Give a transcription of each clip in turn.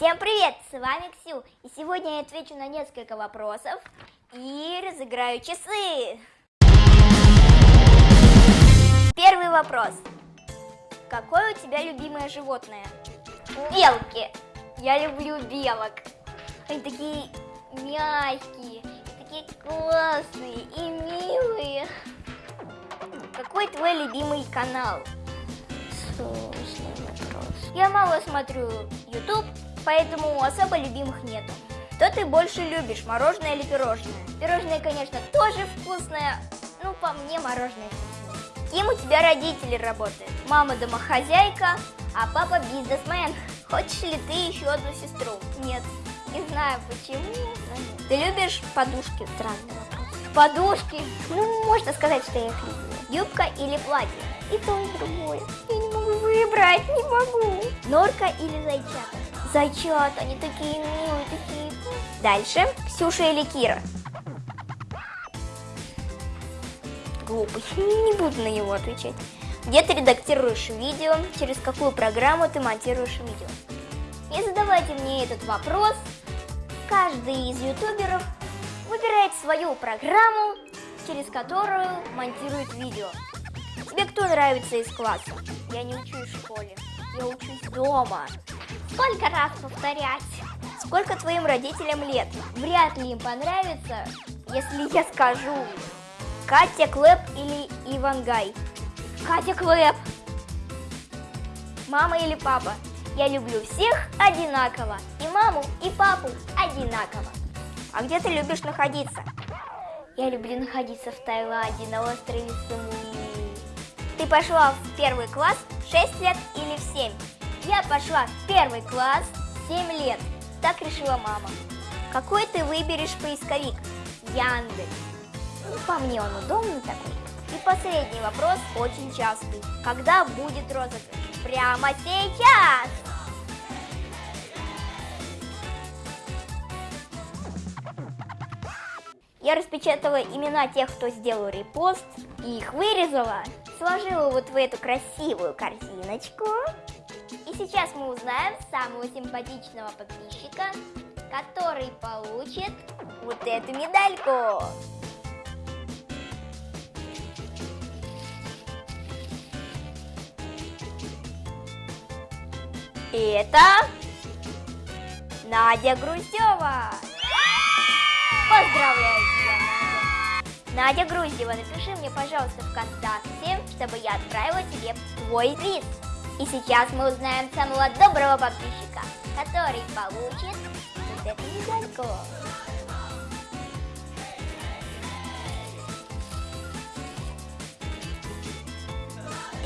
Всем привет, с вами Ксю, и сегодня я отвечу на несколько вопросов и разыграю часы. Первый вопрос. Какое у тебя любимое животное? Белки. Я люблю белок. Они такие мягкие, такие классные и милые. Какой твой любимый канал? Сложный вопрос. Я мало смотрю YouTube, поэтому особо любимых нету. Что ты больше любишь, мороженое или пирожное? Пирожное, конечно, тоже вкусное, но по мне мороженое вкусное. Кем у тебя родители работают? Мама домохозяйка, а папа бизнесмен. Хочешь ли ты еще одну сестру? Нет. Не знаю почему. Ты любишь подушки? Странный вопрос. Подушки? Ну, можно сказать, что я их люблю. Юбка или платье? И то, и другое. Я не могу выбрать, не могу. Норка или зайчата? Зайчат, они такие милые, такие... Дальше. Ксюша или Кира? Глупый. Не буду на него отвечать. Где ты редактируешь видео? Через какую программу ты монтируешь видео? Не задавайте мне этот вопрос. Каждый из ютуберов выбирает свою программу, через которую монтирует видео. Тебе кто нравится из класса? Я не учусь в школе, я учусь дома. Сколько раз повторять? Сколько твоим родителям лет? Вряд ли им понравится, если я скажу Катя Клэп или Ивангай. Катя Клэп. Мама или папа? Я люблю всех одинаково. И маму, и папу одинаково. А где ты любишь находиться? Я люблю находиться в Таиланде, на острове Самуи. Ты пошла в первый класс в 6 лет или в 7? Я пошла в первый класс 7 лет. Так решила мама. Какой ты выберешь поисковик? Яндекс. Ну, по мне он удобный такой. И последний вопрос, очень частый. Когда будет розыгрыш? Прямо сейчас! Я распечатала имена тех, кто сделал репост, и их вырезала, сложила вот в эту красивую корзиночку. И сейчас мы узнаем самого симпатичного подписчика, который получит вот эту медальку. И это Надя Груздева. Поздравляю тебя, Надя. Надя Груздева, напиши мне, пожалуйста, ВКонтакте, чтобы я отправила тебе твой приз. И сейчас мы узнаем самого доброго подписчика, который получит вот эту медальку.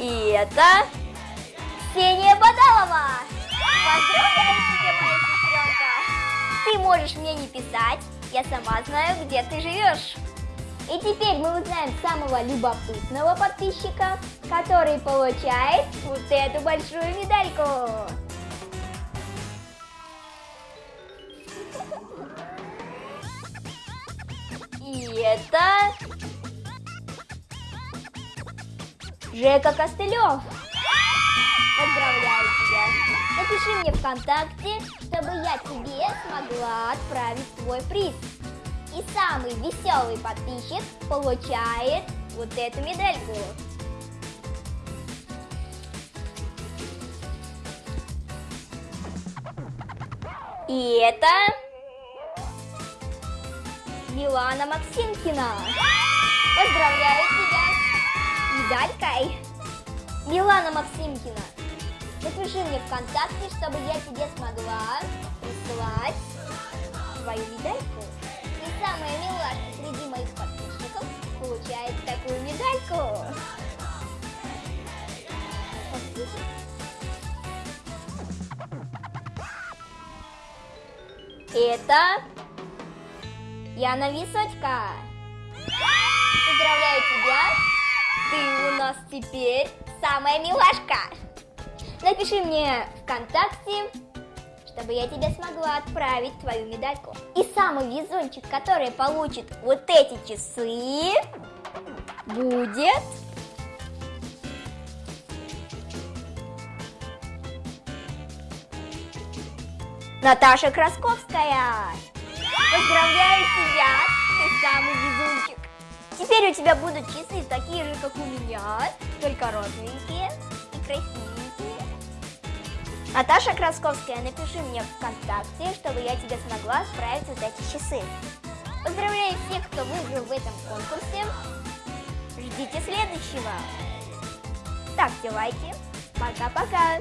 И это Ксения Бадалова! Поздравляю тебя, моя сестренка! Ты можешь мне не писать, я сама знаю, где ты живешь. И теперь мы узнаем самого любопытного подписчика, который получает вот эту большую медальку. И это Жека Костылев. Поздравляю тебя! Напиши мне ВКонтакте, чтобы я тебе смогла отправить твой приз. И самый веселый подписчик получает вот эту медальку. И это Милана Максимкина. Поздравляю тебя медалькой. Милана Максимкина, Напиши мне ВКонтакте, чтобы я тебе смогла прислать свою медальку. Самая милашка среди моих подписчиков получает такую медальку. Это Яна Височка. Поздравляю тебя! Ты у нас теперь самая милашка. Напиши мне ВКонтакте, чтобы я тебе смогла отправить твою медальку. И самый везунчик, который получит вот эти часы, будет... Наташа Красковская. Поздравляю тебя, ты самый везунчик. Теперь у тебя будут часы такие же, как у меня, только розовенькие и красивенькие. Наташа Красковская, напиши мне ВКонтакте, чтобы я тебе смогла справить вот эти часы. Поздравляю всех, кто выиграл в этом конкурсе. Ждите следующего. Ставьте лайки. Пока-пока.